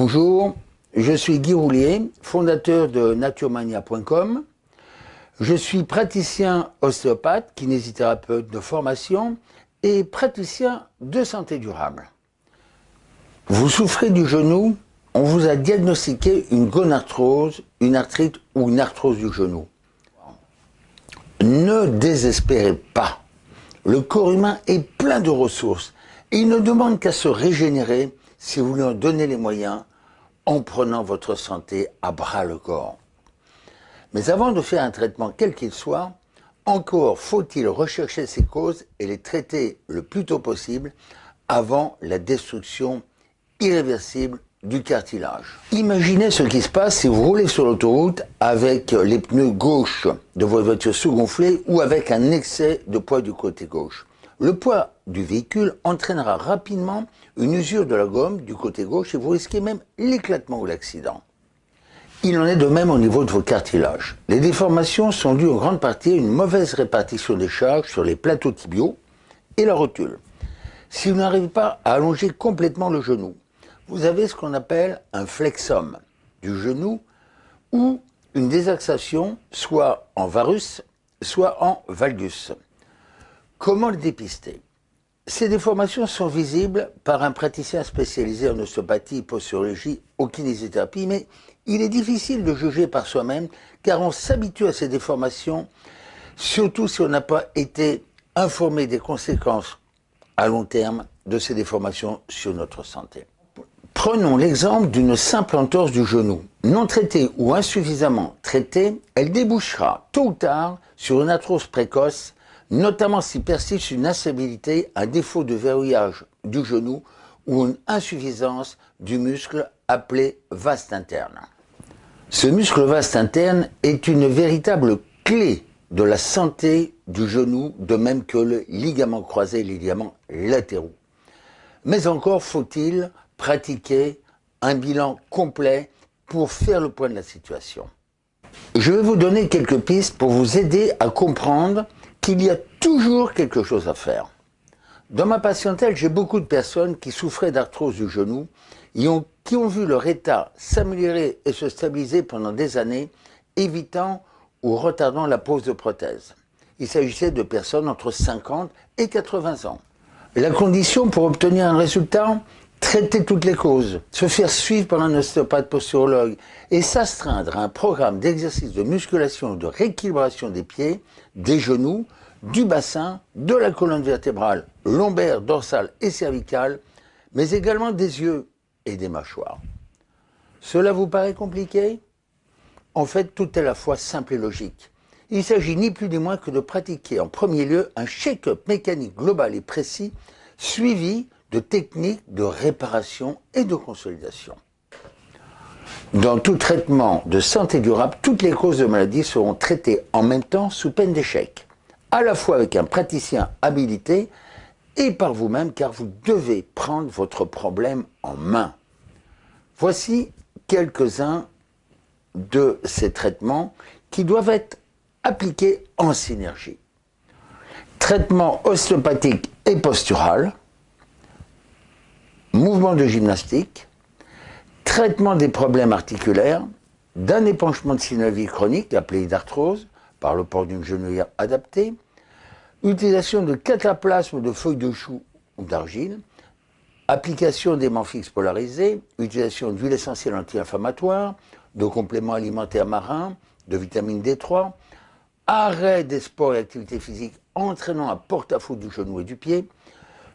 Bonjour, je suis Guy Roulier, fondateur de naturemania.com. Je suis praticien ostéopathe, kinésithérapeute de formation et praticien de santé durable. Vous souffrez du genou, on vous a diagnostiqué une gonarthrose, une arthrite ou une arthrose du genou. Ne désespérez pas. Le corps humain est plein de ressources il ne demande qu'à se régénérer si vous lui en donnez les moyens en prenant votre santé à bras le corps. Mais avant de faire un traitement quel qu'il soit, encore faut-il rechercher ses causes et les traiter le plus tôt possible avant la destruction irréversible du cartilage. Imaginez ce qui se passe si vous roulez sur l'autoroute avec les pneus gauche de votre voiture sous-gonflés ou avec un excès de poids du côté gauche. Le poids du véhicule entraînera rapidement une usure de la gomme du côté gauche et vous risquez même l'éclatement ou l'accident. Il en est de même au niveau de vos cartilages. Les déformations sont dues en grande partie à une mauvaise répartition des charges sur les plateaux tibiaux et la rotule. Si vous n'arrivez pas à allonger complètement le genou, vous avez ce qu'on appelle un flexum du genou ou une désaxation soit en varus, soit en valgus. Comment le dépister? Ces déformations sont visibles par un praticien spécialisé en ostéopathie, posturologie ou kinésithérapie, mais il est difficile de juger par soi-même car on s'habitue à ces déformations, surtout si on n'a pas été informé des conséquences à long terme de ces déformations sur notre santé. Prenons l'exemple d'une simple entorse du genou. Non traitée ou insuffisamment traitée, elle débouchera tôt ou tard sur une arthrose précoce, notamment si persiste une instabilité, un défaut de verrouillage du genou ou une insuffisance du muscle appelé vaste interne. Ce muscle vaste interne est une véritable clé de la santé du genou, de même que le ligament croisé et les ligaments latéraux. Mais encore faut-il pratiquer un bilan complet pour faire le point de la situation. Je vais vous donner quelques pistes pour vous aider à comprendre qu'il y a toujours quelque chose à faire. Dans ma patientèle, j'ai beaucoup de personnes qui souffraient d'arthrose du genou et qui ont vu leur état s'améliorer et se stabiliser pendant des années, évitant ou retardant la pose de prothèse. Il s'agissait de personnes entre 50 et 80 ans. La condition pour obtenir un résultat traiter toutes les causes, se faire suivre par un ostéopathe posturologue et s'astreindre à un programme d'exercice de musculation de rééquilibration des pieds, des genoux, du bassin, de la colonne vertébrale, lombaire, dorsale et cervicale, mais également des yeux et des mâchoires. Cela vous paraît compliqué? En fait, tout est à la fois simple et logique. Il s'agit ni plus ni moins que de pratiquer en premier lieu un check-up mécanique global et précis, suivi de techniques de réparation et de consolidation. Dans tout traitement de santé durable, toutes les causes de maladie seront traitées en même temps sous peine d'échec, à la fois avec un praticien habilité et par vous-même car vous devez prendre votre problème en main. Voici quelques-uns de ces traitements qui doivent être appliqués en synergie. Traitement ostéopathique et postural, mouvement de gymnastique, traitement des problèmes articulaires, d'un épanchement de synovie chronique appelé d'arthrose par le port d'une genouillère adaptée, utilisation de cataplasme de feuilles de chou ou d'argile, application d'aimants fixes polarisés, utilisation d'huile essentielle anti-inflammatoire, de compléments alimentaires marins, de vitamine D3, arrêt des sports et activités physiques entraînant un porte-à-faux du genou et du pied,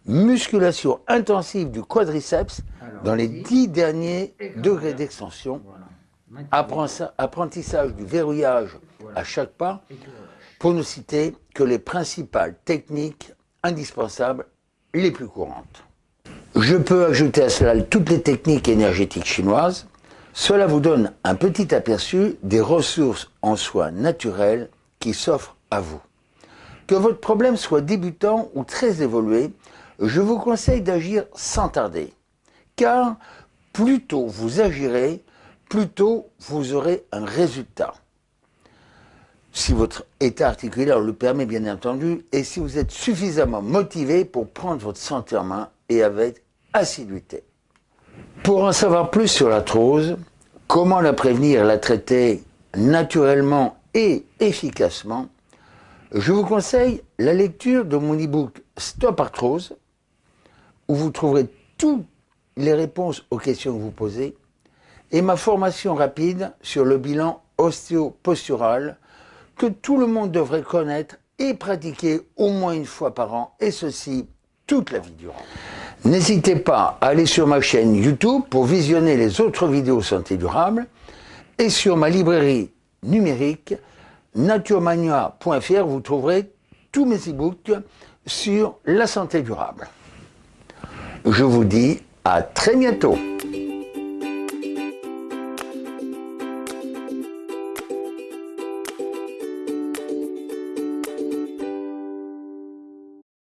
musculation intensive du quadriceps dans les dix derniers degrés d'extension, apprentissage du verrouillage à chaque pas, pour ne citer que les principales techniques indispensables les plus courantes. Je peux ajouter à cela toutes les techniques énergétiques chinoises. Cela vous donne un petit aperçu des ressources en soins naturels qui s'offrent à vous. Que votre problème soit débutant ou très évolué, je vous conseille d'agir sans tarder. Car plus tôt vous agirez, plus tôt vous aurez un résultat. Si votre état articulaire le permet bien entendu, et si vous êtes suffisamment motivé pour prendre votre santé en main et avec assiduité. Pour en savoir plus sur l'arthrose, comment la prévenir, la traiter naturellement et efficacement, je vous conseille la lecture de mon e-book Stop Arthrose, où vous trouverez toutes les réponses aux questions que vous posez, et ma formation rapide sur le bilan ostéopostural que tout le monde devrait connaître et pratiquer au moins une fois par an, et ceci toute la vie durant. N'hésitez pas à aller sur ma chaîne YouTube pour visionner les autres vidéos santé durable et sur ma librairie numérique naturemania.fr vous trouverez tous mes e-books sur la santé durable. Je vous dis à très bientôt